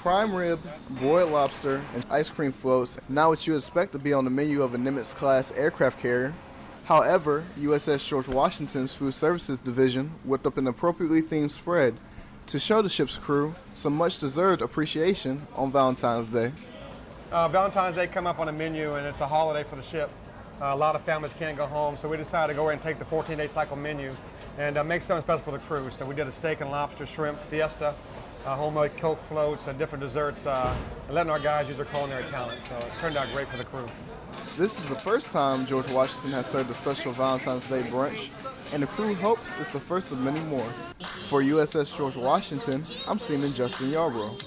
prime rib, broiled lobster, and ice cream floats, not what you expect to be on the menu of a Nimitz-class aircraft carrier. However, USS George Washington's Food Services Division whipped up an appropriately themed spread to show the ship's crew some much-deserved appreciation on Valentine's Day. Uh, Valentine's Day come up on the menu and it's a holiday for the ship. Uh, a lot of families can't go home, so we decided to go ahead and take the 14-day cycle menu and uh, make something special for the crew. So we did a steak and lobster shrimp fiesta, uh, homemade Coke floats, and different desserts, uh, and letting our guys use their culinary talent. So it turned out great for the crew. This is the first time George Washington has served a special Valentine's Day brunch, and the crew hopes it's the first of many more. For USS George Washington, I'm Seaman Justin Yarbrough.